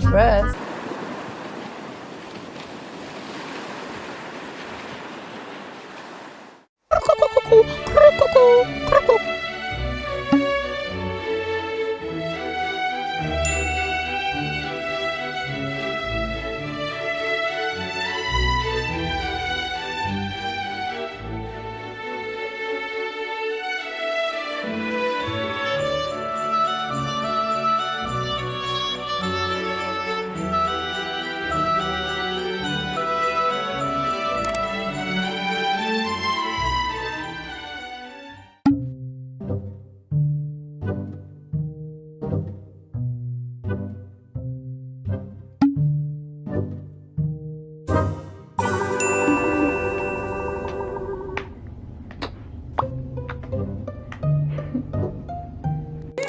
dress.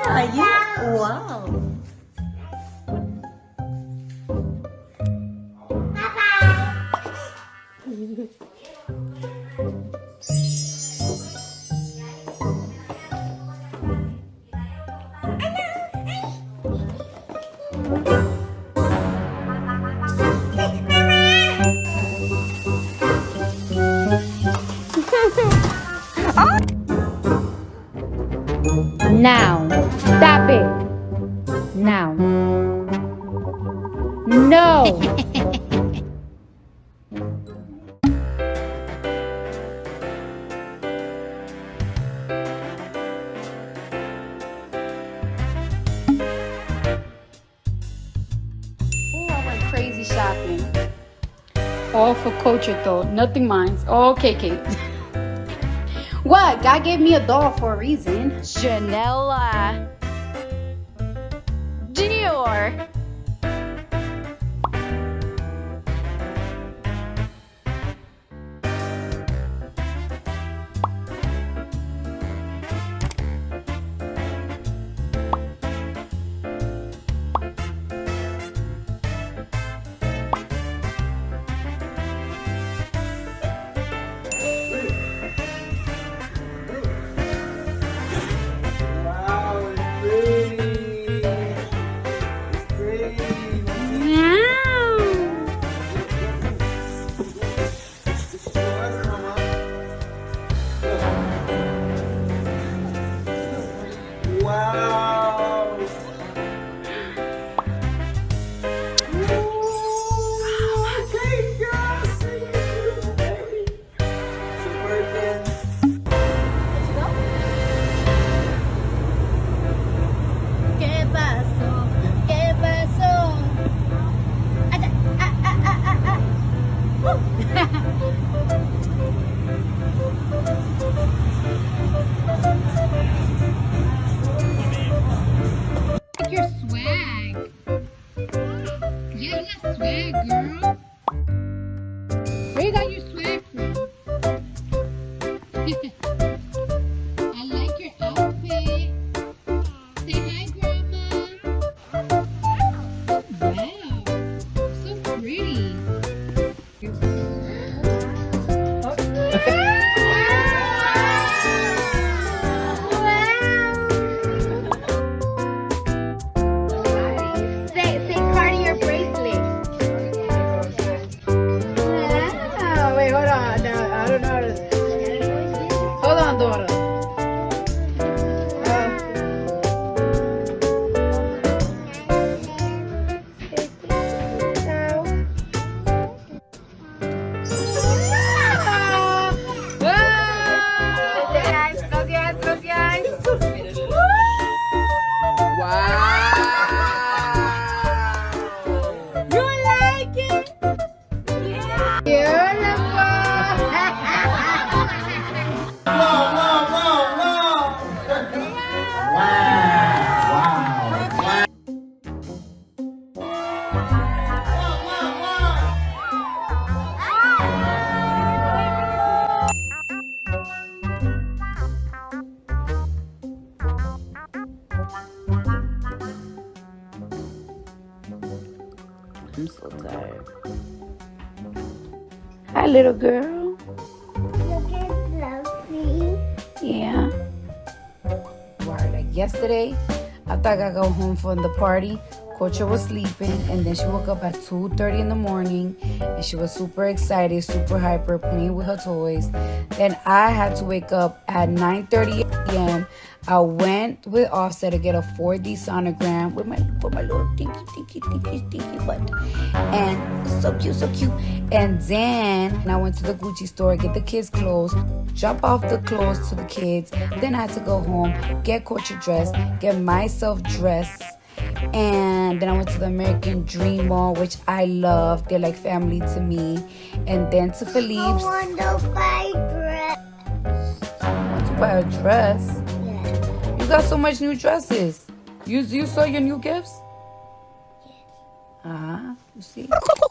Are you? Wow. Now. Stop it. Now. No. Oh, I went crazy shopping. All for Kulture though, nothing mine. All KK. what? God gave me a doll for a reason. Janella. adoro. Hi, little girl. Look at Fluffy. Yeah. Right, like yesterday, after I got home from the party, Coach was sleeping, and then she woke up at 2:30 in the morning, and she was super excited, super hyper, playing with her toys. Then I had to wake up at 9:30 a.m. I went with Offset to get a 4D sonogram with my with my little dinky dinky dinky dinky butt, and so cute, so cute. And then I went to the Gucci store, get the kids' clothes, drop off the clothes to the kids. Then I had to go home, get Coach dressed, get myself dressed and then I went to the American Dream Mall, which I love. They're like family to me. And then to Philippe's. I want to buy a dress. I want to buy a dress. Yeah. You got so much new dresses. You you saw your new gifts? Ah, uh-huh. you see.